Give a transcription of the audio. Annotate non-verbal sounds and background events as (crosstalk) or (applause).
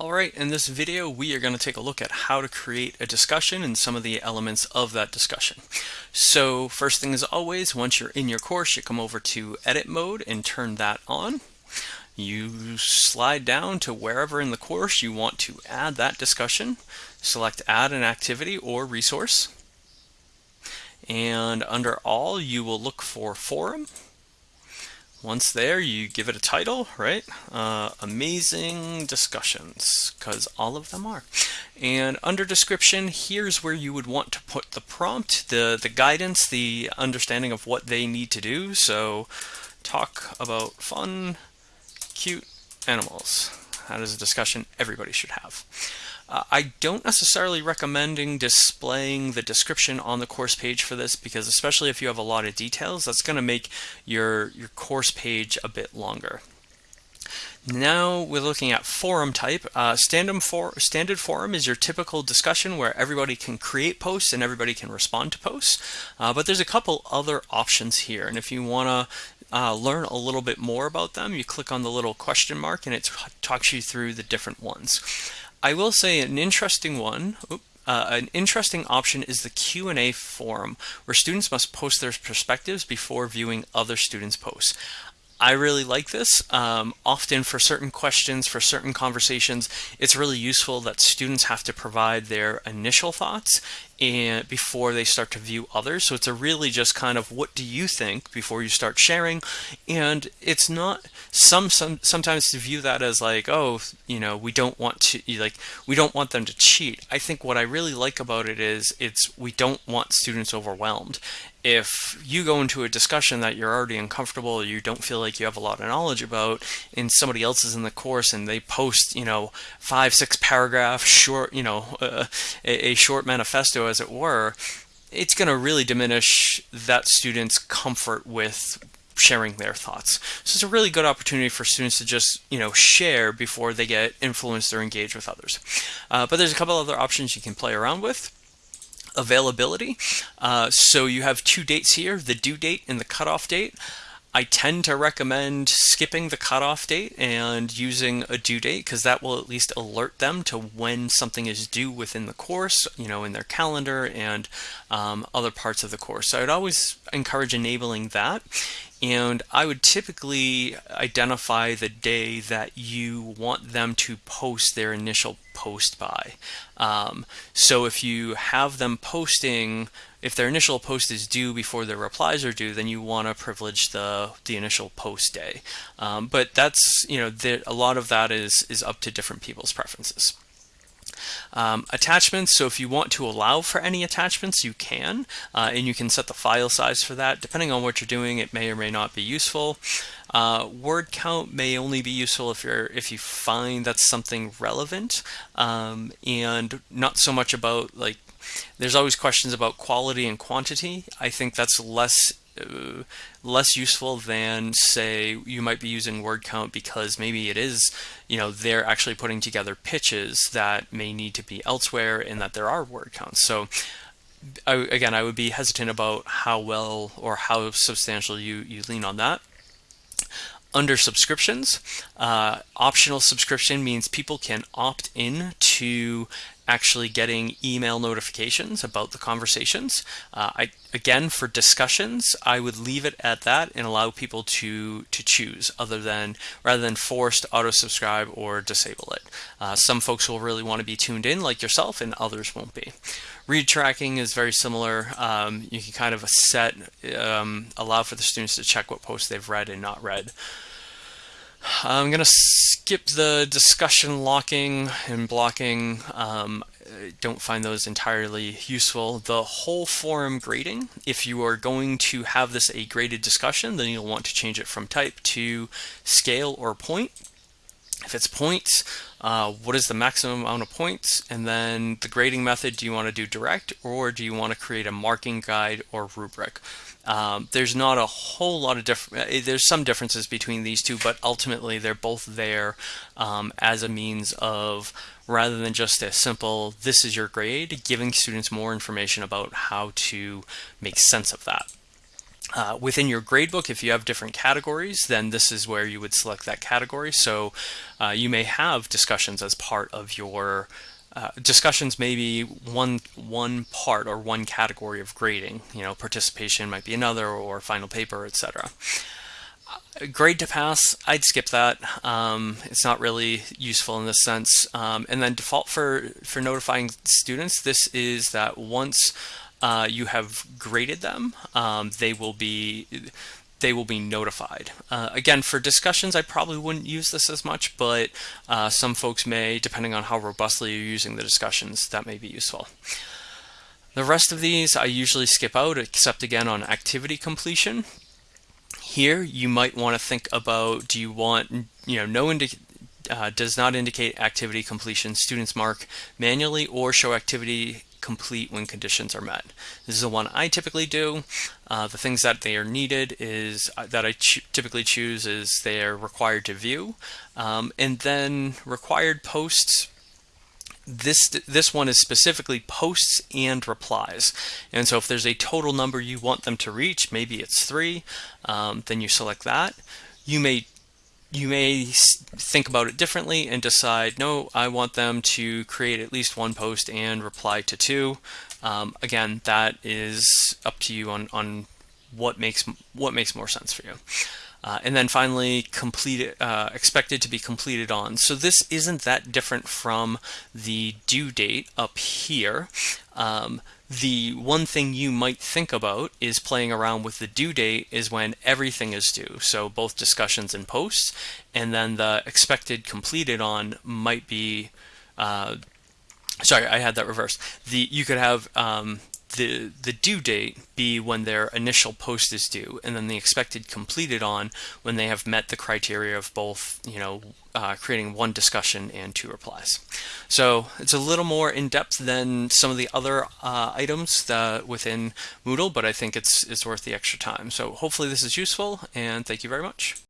Alright, in this video we are going to take a look at how to create a discussion and some of the elements of that discussion. So first thing as always, once you're in your course, you come over to edit mode and turn that on. You slide down to wherever in the course you want to add that discussion. Select add an activity or resource. And under all, you will look for forum once there, you give it a title, right? Uh, amazing discussions, because all of them are. And under description, here's where you would want to put the prompt, the, the guidance, the understanding of what they need to do. So talk about fun, cute animals. That is a discussion everybody should have. Uh, I don't necessarily recommending displaying the description on the course page for this because especially if you have a lot of details, that's going to make your, your course page a bit longer. Now we're looking at forum type. Uh, standard, for, standard forum is your typical discussion where everybody can create posts and everybody can respond to posts. Uh, but there's a couple other options here. And if you want to uh, learn a little bit more about them, you click on the little question mark and it talks you through the different ones. I will say an interesting one, uh, an interesting option is the Q&A forum, where students must post their perspectives before viewing other students' posts. I really like this. Um, often for certain questions, for certain conversations, it's really useful that students have to provide their initial thoughts and before they start to view others. So it's a really just kind of what do you think before you start sharing. And it's not some some sometimes to view that as like, oh, you know, we don't want to like we don't want them to cheat. I think what I really like about it is it's we don't want students overwhelmed if you go into a discussion that you're already uncomfortable or you don't feel like you have a lot of knowledge about and somebody else is in the course and they post you know five six paragraph short you know uh, (laughs) a, a short manifesto as it were it's going to really diminish that student's comfort with sharing their thoughts. So it's a really good opportunity for students to just, you know, share before they get influenced or engaged with others. Uh, but there's a couple other options you can play around with availability. Uh, so you have two dates here, the due date and the cutoff date. I tend to recommend skipping the cutoff date and using a due date because that will at least alert them to when something is due within the course, you know, in their calendar and um, other parts of the course. So I'd always encourage enabling that. And I would typically identify the day that you want them to post their initial post by. Um, so if you have them posting, if their initial post is due before their replies are due, then you want to privilege the the initial post day. Um, but that's you know a lot of that is is up to different people's preferences. Um, attachments, so if you want to allow for any attachments, you can, uh, and you can set the file size for that. Depending on what you're doing, it may or may not be useful. Uh, word count may only be useful if you're if you find that's something relevant, um, and not so much about like. There's always questions about quality and quantity. I think that's less uh, less useful than say you might be using word count because maybe it is you know they're actually putting together pitches that may need to be elsewhere and that there are word counts so I, again I would be hesitant about how well or how substantial you you lean on that under subscriptions uh, optional subscription means people can opt in to actually getting email notifications about the conversations. Uh, I, again, for discussions, I would leave it at that and allow people to to choose, other than rather than forced auto subscribe or disable it. Uh, some folks will really want to be tuned in, like yourself, and others won't be. Read tracking is very similar. Um, you can kind of set um, allow for the students to check what posts they've read and not read. I'm going to skip the discussion locking and blocking. Um, don't find those entirely useful. The whole forum grading, if you are going to have this a graded discussion, then you'll want to change it from type to scale or point. If it's points, uh, what is the maximum amount of points? And then the grading method, do you want to do direct or do you want to create a marking guide or rubric? Um, there's not a whole lot of different, uh, there's some differences between these two, but ultimately they're both there um, as a means of, rather than just a simple, this is your grade, giving students more information about how to make sense of that. Uh, within your gradebook, if you have different categories, then this is where you would select that category. So uh, you may have discussions as part of your uh, discussions may be one one part or one category of grading. You know, participation might be another, or final paper, etc. Uh, grade to pass, I'd skip that. Um, it's not really useful in this sense. Um, and then default for for notifying students, this is that once uh, you have graded them, um, they will be they will be notified. Uh, again, for discussions, I probably wouldn't use this as much, but uh, some folks may, depending on how robustly you're using the discussions, that may be useful. The rest of these I usually skip out, except again on activity completion. Here, you might want to think about, do you want, you know, no indi uh, does not indicate activity completion, students mark manually or show activity complete when conditions are met. This is the one I typically do. Uh, the things that they are needed is uh, that I ch typically choose is they are required to view. Um, and then required posts this this one is specifically posts and replies and so if there's a total number you want them to reach maybe it's three um, then you select that you may you may think about it differently and decide, no, I want them to create at least one post and reply to two. Um, again, that is up to you on, on what makes what makes more sense for you. Uh, and then finally, uh, expected to be completed on. So this isn't that different from the due date up here. Um, the one thing you might think about is playing around with the due date is when everything is due. So both discussions and posts, and then the expected completed on might be, uh, sorry, I had that reversed. The You could have um, the, the due date be when their initial post is due, and then the expected completed on when they have met the criteria of both, you know, uh, creating one discussion and two replies. So it's a little more in depth than some of the other uh, items that within Moodle, but I think it's, it's worth the extra time. So hopefully this is useful, and thank you very much.